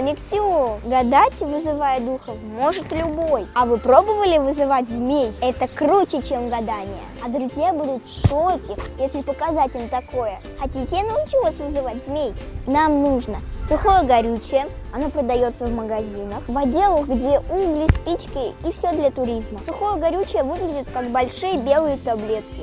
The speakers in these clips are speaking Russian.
Миксио. Гадать, вызывая духов, может любой. А вы пробовали вызывать змей? Это круче, чем гадание. А друзья будут в шоке, если показать им такое. Хотите, я научу вас вызывать змей? Нам нужно сухое горючее, оно продается в магазинах, в отделах, где угли, спички и все для туризма. Сухое горючее выглядит как большие белые таблетки.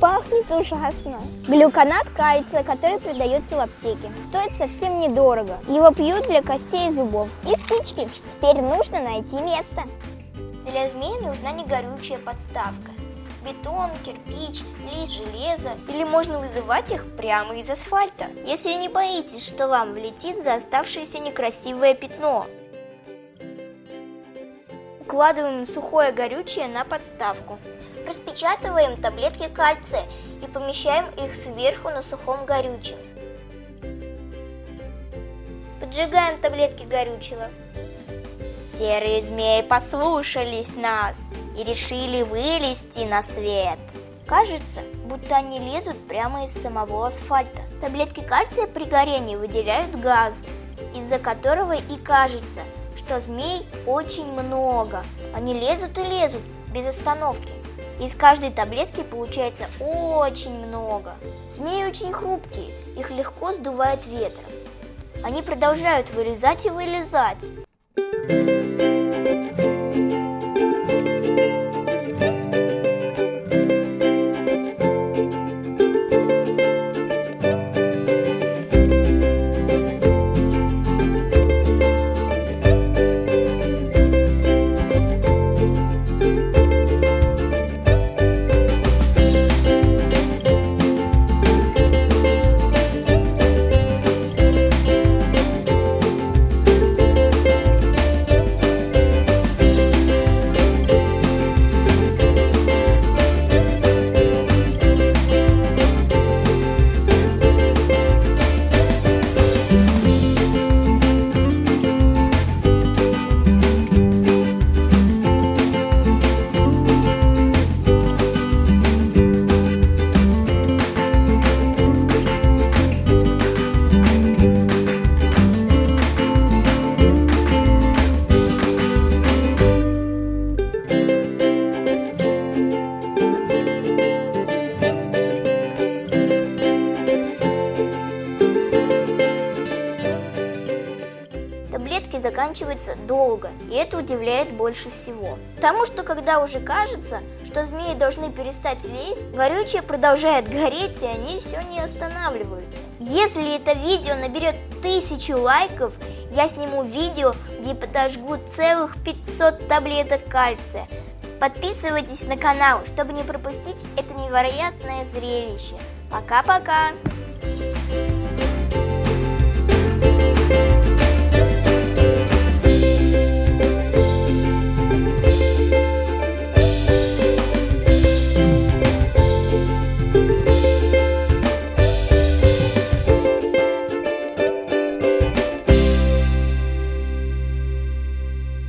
Пахнет ужасно. Глюконат кальция, который продается в аптеке. Стоит совсем недорого. Его пьют для костей и зубов. И спички. Теперь нужно найти место. Для змеи нужна не горючая подставка. Бетон, кирпич, лист, железо. Или можно вызывать их прямо из асфальта. Если не боитесь, что вам влетит за оставшееся некрасивое пятно. Укладываем сухое горючее на подставку. Распечатываем таблетки кальция и помещаем их сверху на сухом горючем. Поджигаем таблетки горючего. Серые змеи послушались нас и решили вылезти на свет. Кажется, будто они лезут прямо из самого асфальта. Таблетки кальция при горении выделяют газ, из-за которого и кажется, что змей очень много. Они лезут и лезут без остановки. Из каждой таблетки получается очень много. Змеи очень хрупкие, их легко сдувает ветром. Они продолжают вылезать и вылезать. Таблетки заканчиваются долго, и это удивляет больше всего. Потому что когда уже кажется, что змеи должны перестать лезть, горючее продолжает гореть, и они все не останавливаются. Если это видео наберет тысячу лайков, я сниму видео, где подожгу целых 500 таблеток кальция. Подписывайтесь на канал, чтобы не пропустить это невероятное зрелище. Пока-пока!